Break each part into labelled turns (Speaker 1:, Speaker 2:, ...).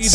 Speaker 1: Y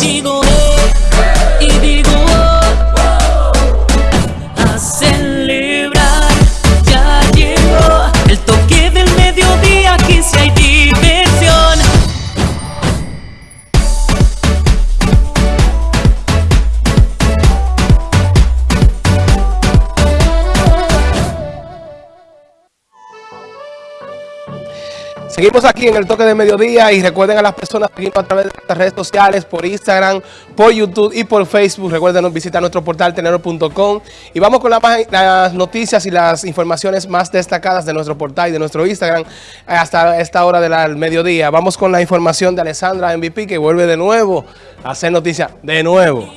Speaker 2: Seguimos aquí en el toque de mediodía y recuerden a las personas seguirnos a través de nuestras redes sociales, por Instagram, por YouTube y por Facebook. Recuerden visitar nuestro portal tenero.com y vamos con las noticias y las informaciones más destacadas de nuestro portal y de nuestro Instagram hasta esta hora del mediodía. Vamos con la información de Alessandra MVP que vuelve de nuevo a hacer noticia de nuevo.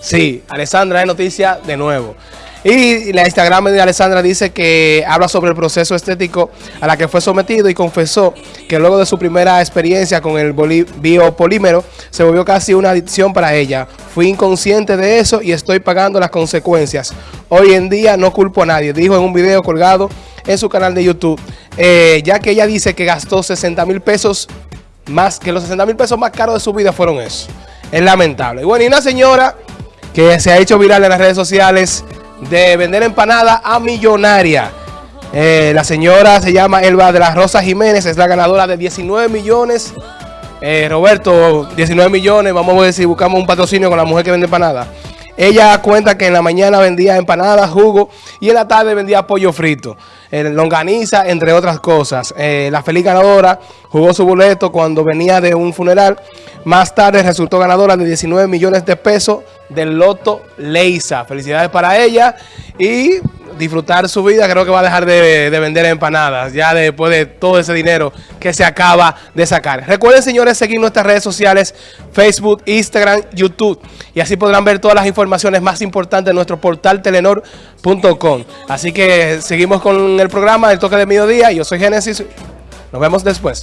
Speaker 2: Sí, Alessandra es noticia de nuevo. Y la Instagram de Alessandra dice que habla sobre el proceso estético a la que fue sometido y confesó que luego de su primera experiencia con el biopolímero se volvió casi una adicción para ella. Fui inconsciente de eso y estoy pagando las consecuencias. Hoy en día no culpo a nadie, dijo en un video colgado en su canal de YouTube, eh, ya que ella dice que gastó 60 mil pesos más, que los 60 mil pesos más caros de su vida fueron eso. Es lamentable. Y bueno, y una señora que se ha hecho viral en las redes sociales de vender empanada a millonaria. Eh, la señora se llama Elba de las Rosas Jiménez, es la ganadora de 19 millones. Eh, Roberto, 19 millones, vamos a ver si buscamos un patrocinio con la mujer que vende empanada. Ella cuenta que en la mañana vendía empanadas, jugo y en la tarde vendía pollo frito, eh, longaniza, entre otras cosas. Eh, la feliz ganadora jugó su boleto cuando venía de un funeral. Más tarde resultó ganadora de 19 millones de pesos del Loto Leisa. Felicidades para ella y disfrutar su vida. Creo que va a dejar de, de vender empanadas ya después de todo ese dinero que se acaba de sacar. Recuerden, señores, seguir nuestras redes sociales, Facebook, Instagram, YouTube. Y así podrán ver todas las informaciones más importantes de nuestro portal telenor.com. Así que seguimos con el programa El Toque de Mediodía. Yo soy Génesis. Nos vemos después.